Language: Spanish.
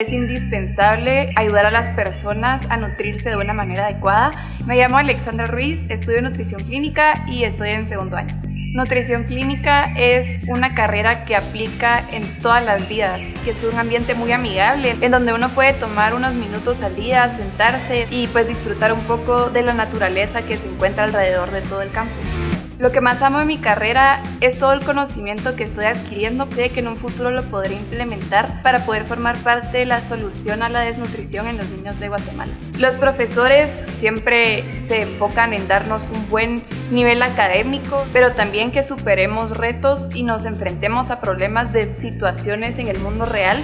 Es indispensable ayudar a las personas a nutrirse de una manera adecuada. Me llamo Alexandra Ruiz, estudio nutrición clínica y estoy en segundo año. Nutrición clínica es una carrera que aplica en todas las vidas, que es un ambiente muy amigable, en donde uno puede tomar unos minutos al día, sentarse y pues disfrutar un poco de la naturaleza que se encuentra alrededor de todo el campus. Lo que más amo de mi carrera es todo el conocimiento que estoy adquiriendo. Sé que en un futuro lo podré implementar para poder formar parte de la solución a la desnutrición en los niños de Guatemala. Los profesores siempre se enfocan en darnos un buen nivel académico, pero también que superemos retos y nos enfrentemos a problemas de situaciones en el mundo real